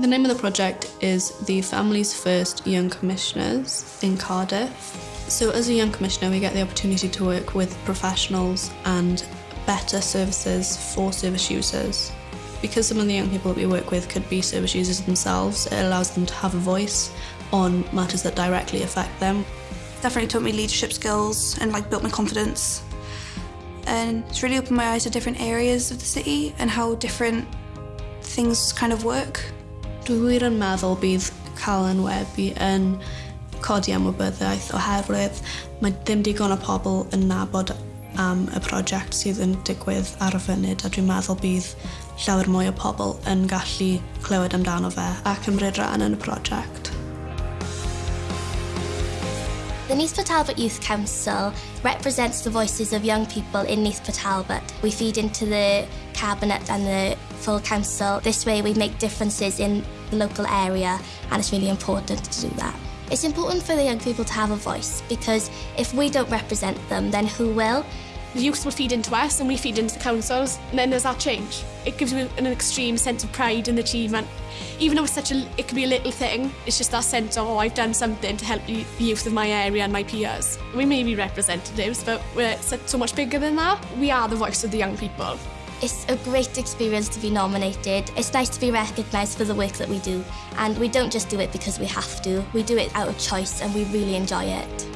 The name of the project is the Families First Young Commissioners in Cardiff. So as a young commissioner, we get the opportunity to work with professionals and better services for service users. Because some of the young people that we work with could be service users themselves, it allows them to have a voice on matters that directly affect them. Definitely taught me leadership skills and like built my confidence. And it's really opened my eyes to different areas of the city and how different things kind of work. Dwi wir yn meddwl bydd cael yn webu yn codi ymwybyddiaeth oherwydd mae ddim digon o pobl yn nabod am y prosiect sydd yn digwydd ar y funud a dwi'n meddwl bydd llawer mwy o pobl yn gallu clywed amdano fe a cymryd rhan yn y prosiect. The Neath Talbot Youth Council represents the voices of young people in Neath Talbot. We feed into the cabinet and the full council. This way we make differences in the local area and it's really important to do that. It's important for the young people to have a voice because if we don't represent them, then who will? The youth will feed into us and we feed into the councils and then there's that change. It gives you an extreme sense of pride and achievement. Even though it's such a, it could be a little thing, it's just that sense of, oh, I've done something to help the youth of my area and my peers. We may be representatives, but we're so much bigger than that. We are the voice of the young people. It's a great experience to be nominated. It's nice to be recognised for the work that we do. And we don't just do it because we have to. We do it out of choice and we really enjoy it.